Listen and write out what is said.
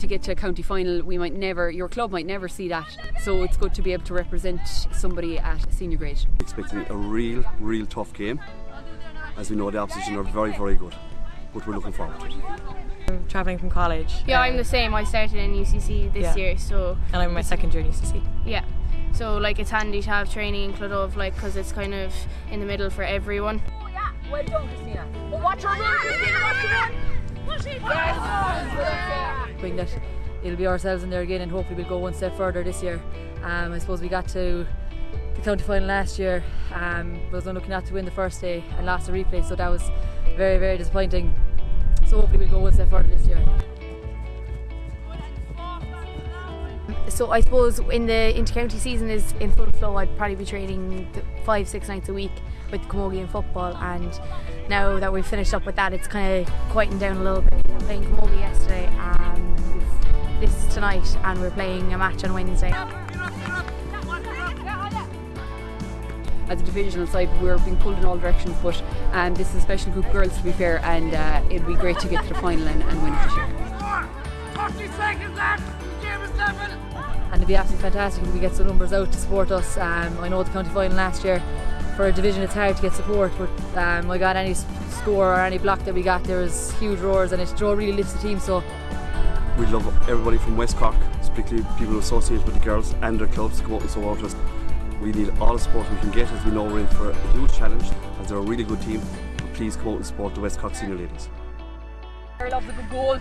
to get to a county final, we might never, your club might never see that. So it's good to be able to represent somebody at senior grade. Expecting a real, real tough game. As we know, the opposition are very, very good. But we're looking forward to it. I'm travelling from college. Yeah, I'm the same. I started in UCC this Yeah. year, so And I'm my second year in UCC. yeah. So like it's handy to have training in Cloughduv, like because it's kind of in the middle for everyone. Oh, well done, Christina. But watch your run, hoping that it'll be ourselves in there again and hopefully we'll go one step further this year. Um, I suppose we got to the county final last year, um, was unlucky not looking at to win the first day and lost the replay, so that was very, very disappointing. So hopefully we'll go one step further this year. So I suppose in the intercounty season is in full flow. I'd probably be training five, six nights a week with Camogie and football. And now that we've finished up with that, it's kind of quieting down a little bit. Were playing Camogie yesterday, and is tonight, and we're playing a match on Wednesday. As a divisional side, we're being pulled in all directions, but um, this is a special group of girls to be fair, and uh, it'd be great to get to the final and, and win it this year. and it'd be absolutely fantastic if we get some numbers out to support us. Um, I know the county final last year for a division it's hard to get support, but um, I got any score or any block that we got there was huge roars and it draw really lifts the team. So We love everybody from West Cork, particularly people associated with the girls and their clubs, to come out and support us. We need all the support we can get as we know we're in for a huge challenge, as they're a really good team. Please come out and support the West Cork senior ladies. Carol loves a good goal.